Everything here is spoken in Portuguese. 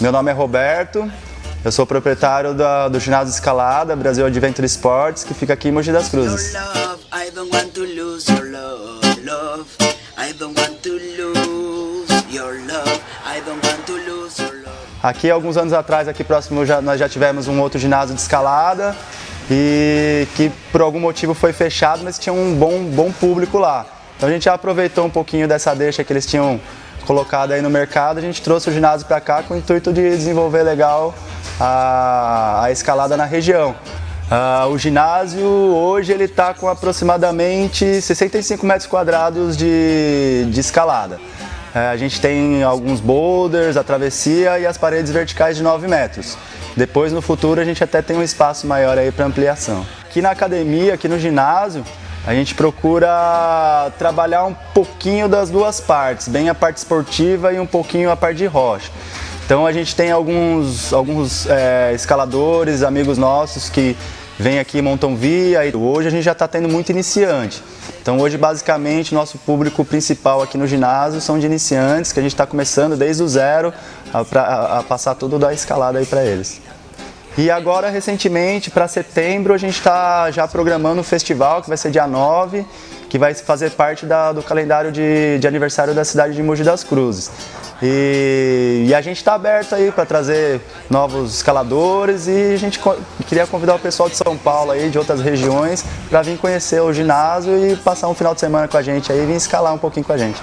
Meu nome é Roberto, eu sou proprietário da- do ginásio escalada Brasil Adventure Sports, que fica aqui em Mogi das Cruzes. Aqui, alguns anos atrás, aqui próximo, já- nós já tivemos um outro ginásio de escalada e que por algum motivo foi fechado, mas tinha um bom, bom público lá. Então a gente já aproveitou um pouquinho dessa deixa que eles tinham colocado aí no mercado, a gente trouxe o ginásio para cá com o intuito de desenvolver legal a, a escalada na região. Ah, o ginásio hoje ele está com aproximadamente 65 metros quadrados de, de escalada. É, a gente tem alguns boulders, a travessia e as paredes verticais de 9 metros. Depois, no futuro, a gente até tem um espaço maior aí para ampliação. Aqui na academia, aqui no ginásio, a gente procura trabalhar um pouquinho das duas partes, bem a parte esportiva e um pouquinho a parte de rocha. Então a gente tem alguns, alguns é, escaladores, amigos nossos que vêm aqui montam via. E hoje a gente já está tendo muito iniciante. Então hoje basicamente nosso público principal aqui no ginásio são de iniciantes, que a gente está começando desde o zero a, a- a passar tudo da escalada aí para eles. E agora, recentemente, para setembro, a gente está já programando um festival que vai ser dia 9, que vai fazer parte da, do calendário de, de, aniversário da cidade de Mogi das Cruzes. E, e a gente está aberto aí para trazer novos escaladores e a gente queria convidar o pessoal de São Paulo aí, de outras regiões, para vir conhecer o ginásio e passar um final de semana com a gente aí e vir escalar um pouquinho com a gente.